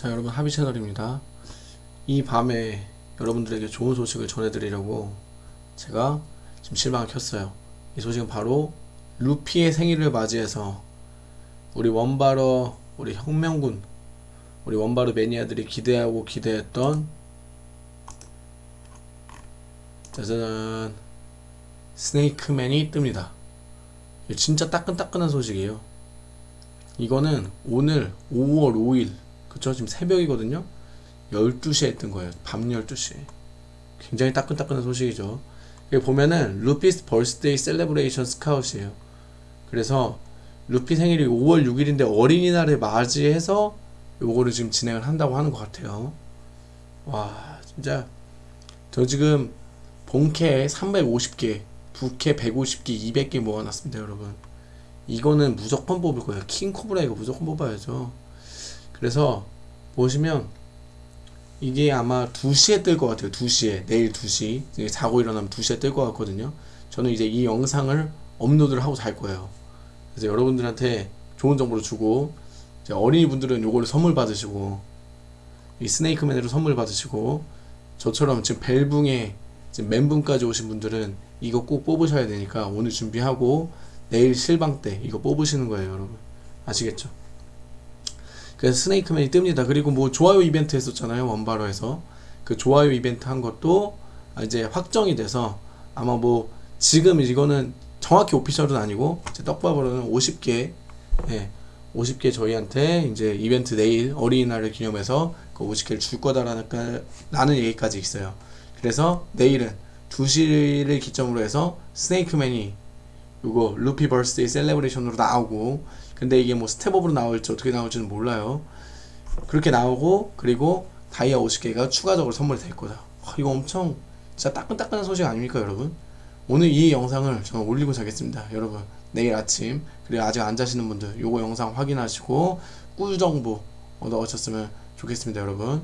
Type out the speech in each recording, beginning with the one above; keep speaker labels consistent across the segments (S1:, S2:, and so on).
S1: 자 여러분 하비 채널입니다. 이 밤에 여러분들에게 좋은 소식을 전해드리려고 제가 지금 실방을 켰어요. 이 소식은 바로 루피의 생일을 맞이해서 우리 원바러 우리 혁명군 우리 원바르 매니아들이 기대하고 기대했던 짜잔 스네이크맨이 뜹니다. 진짜 따끈따끈한 소식이에요. 이거는 오늘 5월 5일 그쵸 지금 새벽이거든요. 12시에 뜬 거예요. 밤 12시에 굉장히 따끈따끈한 소식이죠. 여기 보면은 Luffy's Birthday Celebration Scout이에요. 그래서 루피 생일이 5월 6일인데 어린이날을 맞이해서 요거를 지금 진행을 한다고 하는 것 같아요. 와 진짜. 저 지금 본캐 350개 부캐 150개 200개 모아놨습니다 여러분. 이거는 무조건 뽑을 거예요. 킹코브라 이거 무조건 뽑아야죠 그래서 보시면 이게 아마 2시에 뜰 것 같아요 2시에. 내일 2시. 이제 자고 일어나면 2시에 뜰 것 같거든요. 저는 이제 이 영상을 업로드를 하고 잘 거예요. 그래서 여러분들한테 좋은 정보를 주고 어린이분들은 요거를 선물 받으시고 이 스네이크맨으로 선물 받으시고 저처럼 지금 벨붕에 지금 멘붕까지 오신 분들은 이거 꼭 뽑으셔야 되니까 오늘 준비하고 내일 실방 때 이거 뽑으시는 거예요 여러분. 아시겠죠? 그래서 스네이크맨이 뜹니다. 그리고 뭐 좋아요 이벤트 했었잖아요 원바로에서. 그 좋아요 이벤트 한 것도 이제 확정이 돼서 아마 뭐 지금 이거는 정확히 오피셜은 아니고 제 떡밥으로는 50개 예, 50개 저희한테 이제 이벤트 내일 어린이날을 기념해서 그 50개를 줄 거다라는 라는 얘기까지 있어요. 그래서 내일은 2시를 기점으로 해서 스네이크맨이 요거 루피 Birthday Celebration으로 나오고 근데 이게 뭐 step up으로 나올지 어떻게 나올지는 몰라요. 그렇게 나오고 그리고 다이아 50개가 추가적으로 선물이 될 거다. 아, 이거 엄청 진짜 따끈따끈한 소식 아닙니까 여러분? 오늘 이 영상을 저는 올리고 자겠습니다 여러분. 내일 아침 그리고 아직 안 자시는 분들 요거 영상 확인하시고 꿀정보 얻어가셨으면 좋겠습니다 여러분.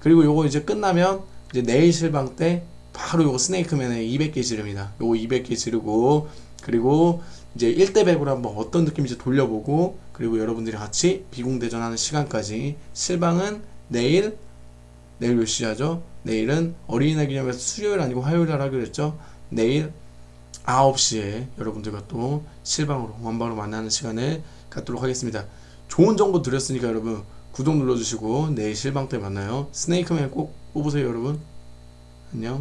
S1: 그리고 요거 이제 끝나면 이제 내일 실방 때 바로 요거 스네이크맨에 200개 지릅니다. 요거 200개 지르고 그리고 이제 1대 100으로 한번 어떤 느낌인지 돌려보고 그리고 여러분들이 같이 비공대전 하는 시간까지 실방은 내일 내일 몇 시 하죠? 내일은 어린이날 기념해서 수요일 아니고 화요일 날 하기로 했죠? 내일 9시에 여러분들과 또 실방으로 원방으로 만나는 시간을 갖도록 하겠습니다. 좋은 정보 드렸으니까 여러분 구독 눌러주시고 내일 실방 때 만나요. 스네이크맨 꼭 뽑으세요 여러분. 안녕.